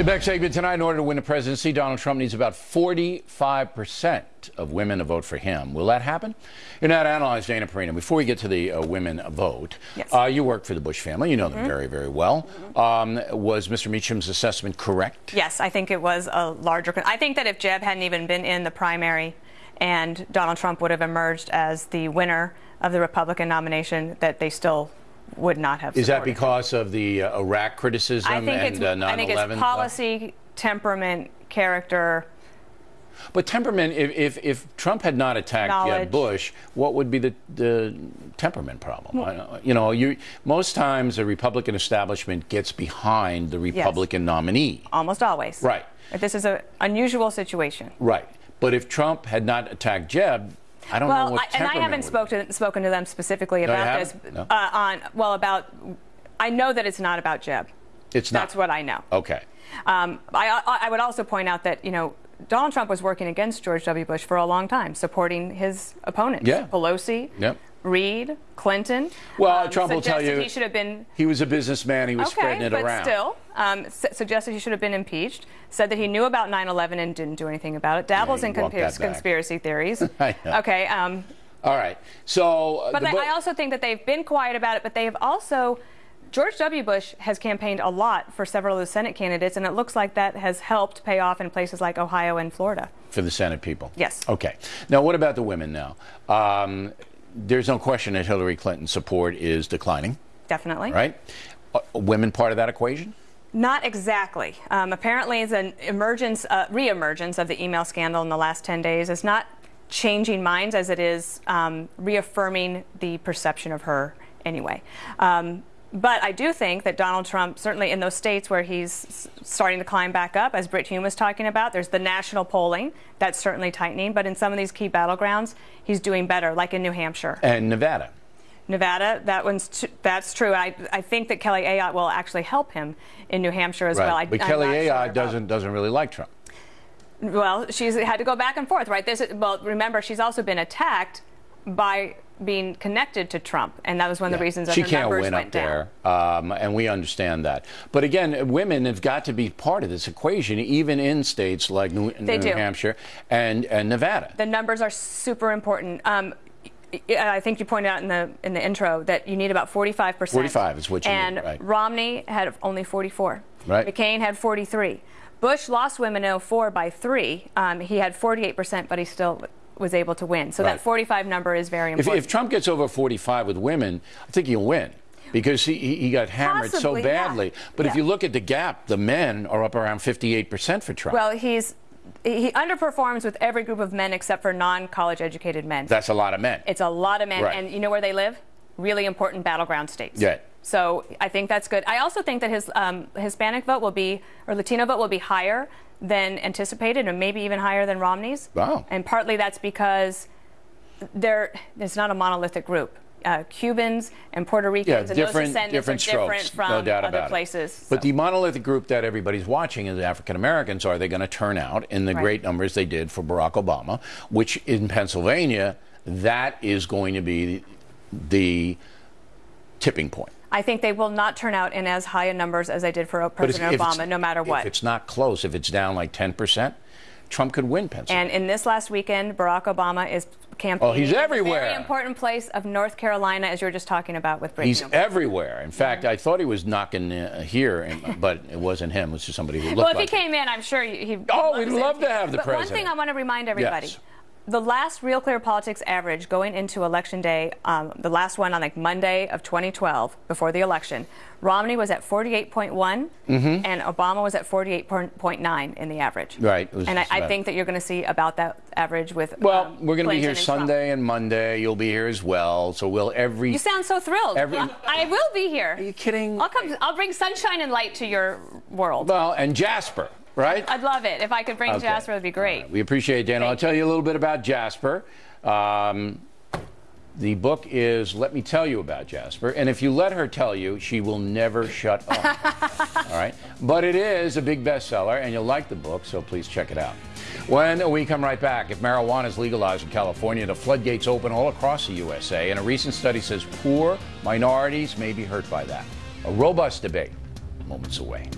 The next segment tonight, in order to win the presidency, Donald Trump needs about 45% of women to vote for him. Will that happen? You're now to analyze Dana Perino. Before we get to the uh, women vote, Yes. uh, you work for the Bush family. You know them very, very well. Um, was Mr. Meacham's assessment correct? Yes, I think it was a larger. I think that if Jeb hadn't even been in the primary and Donald Trump would have emerged as the winner of the Republican nomination, that they still would not have. Is that him. because of the uh, Iraq criticism I think and it's, uh, 9/11? I think it's policy, temperament, character. But temperament, if, if, if Trump had not attacked Jeb Bush, what would be the, the temperament problem? I you know, you, most times the Republican establishment gets behind the Republican nominee. Almost always. Right. But this is an unusual situation. Right. But if Trump had not attacked Jeb, I don't know Well, what I, and I haven't would spoke to, spoken to them specifically you about this. No? Uh, on well, about I know that it's not about Jeb. It's not. That's what I know. Okay. Um, I, I, I would also point out that you know Donald Trump was working against George W. Bush for a long time, supporting his opponents, Yeah. Pelosi, Yep. Reid, Clinton. Well, Um, Trump will tell you he should have been He was a businessman. He was okay, spreading it but around. still um, su- suggested he should have been impeached. Said that he knew about 9/11 and didn't do anything about it. Dabbles Yeah, in you walk conspir- that back. conspiracy theories. Okay. Um, All right. So. uh, But I also think that they've been quiet about it, but they have also. George W. Bush has campaigned a lot for several of the Senate candidates, and it looks like that has helped pay off in places like Ohio and Florida. for the Senate people. Yes. Okay. Now, what about the women now? There's no question that Hillary Clinton's support is declining, Definitely. right? Uh, women part of that equation? Not exactly. Um, apparently, it's an emergence, uh, re-emergence of the email scandal in the last 10 days. is not changing minds as it is um, reaffirming the perception of her anyway. Um, but I do think that Donald Trump, certainly in those states where he's starting to climb back up, as Britt Hume was talking about, there's the national polling that's certainly tightening. But in some of these key battlegrounds, he's doing better, like in New Hampshire. And Nevada. Nevada, that one's t- that's true. I, I think that Kelly Ayotte will actually help him in New Hampshire as well. I, but I'm Kelly not sure Ayotte doesn't doesn't really like Trump. Well, she's had to go back and forth, right? This, is- well, remember, she's also been attacked by being connected to Trump, and that was one of the reasons that she can't numbers win went up down. there, um, and we understand that. But again, women have got to be part of this equation, even in states like New, New. Hampshire and, and Nevada. The numbers are super important. Um, I think you pointed out in the in the intro that you need about 45 percent. 45 is what you and need, right. Romney had only 44. Right. McCain had 43. Bush lost women in 04 by three. Um, he had 48 percent, but he still was able to win. So Right. that 45 number is very important. if Trump gets over 45 with women, I think he'll win. Because he, he got hammered Possibly, so yeah. badly. But if you look at the gap, the men are up around 58% for Trump. well, he's he underperforms with every group of men except for non-college educated men. That's a lot of men. It's a lot of men, Right. and you know where they live? Really important battleground states. Yeah. So I think that's good. I also think that his um, Hispanic vote will be, or Latino vote will be higher than anticipated, and maybe even higher than Romney's. Wow. And partly that's because they're, it's not a monolithic group. Uh, Cubans and Puerto yeah, Ricans and those different, descendants different are strokes, different from no doubt other about places. it. But the monolithic group that everybody's watching is African Americans. Are they going to turn out in the Right. great numbers they did for Barack Obama? Which in Pennsylvania, that is going to be the tipping point. I think they will not turn out in as high a numbers as they did for if- President if Obama, no matter what. If it's not close, if it's down like 10%, Trump could win Pennsylvania. And in this last weekend, Barack Obama is campaigning. Oh, he's everywhere. very important place of North Carolina, as you were just talking about with Brady. He's everywhere. In fact, I thought he was knocking uh, here, and- but it wasn't him. It was just somebody who looked well, if like he him. came in, I'm sure he. Oh, we'd it. love to have the but One thing I want to remind everybody. Yes. The last Real Clear Politics average going into Election Day, um, the last one on like Monday of 2012 before the election, Romney was at 48.1 and Obama was at 48.9 in the average. Right. And I, I think that you're going to see about that average with. Well, um, we're going to be here and Trump. Sunday and Monday. You'll be here as well. So we'll every. You sound so thrilled. Every- I, I will be here. Are you kidding? I'll come. I'll bring sunshine and light to your world. Well, and Jasper, right? I'd love it if I could bring Okay. Jasper. It'd be great. Right. We appreciate it, Dan. I'll tell you a little bit about Jasper. Um, the book is Let Me Tell You About Jasper. And if you let her tell you, she will never shut up. All right? But it is a big bestseller, and you'll like the book, so please check it out. When we come right back, if marijuana is legalized in California, the floodgates open all across the USA, and a recent study says poor minorities may be hurt by that. A robust debate, moments away.